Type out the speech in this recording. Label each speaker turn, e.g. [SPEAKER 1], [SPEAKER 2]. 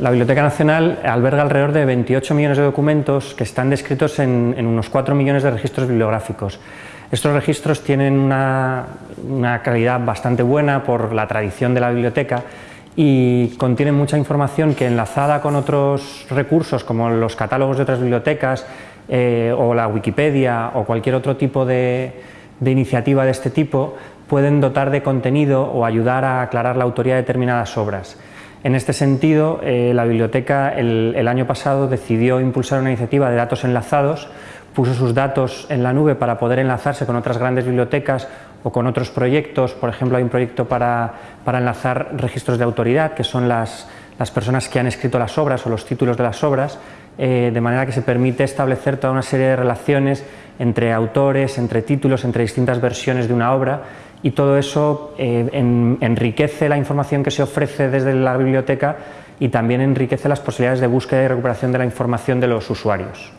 [SPEAKER 1] La Biblioteca Nacional alberga alrededor de 28 millones de documentos que están descritos en, unos 4 millones de registros bibliográficos. Estos registros tienen una, calidad bastante buena por la tradición de la biblioteca y contienen mucha información que enlazada con otros recursos como los catálogos de otras bibliotecas eh, o la Wikipedia o cualquier otro tipo de, iniciativa de este tipo pueden dotar de contenido o ayudar a aclarar la autoría de determinadas obras. En este sentido, eh, la biblioteca el, año pasado decidió impulsar una iniciativa de datos enlazados, puso sus datos en la nube para poder enlazarse con otras grandes bibliotecas o con otros proyectos, por ejemplo hay un proyecto para, enlazar registros de autoridad, que son las, personas que han escrito las obras o los títulos de las obras, eh, de manera que se permite establecer toda una serie de relaciones entre autores, entre títulos, entre distintas versiones de una obra y todo eso eh, enriquece la información que se ofrece desde la biblioteca y también enriquece las posibilidades de búsqueda y recuperación de la información de los usuarios.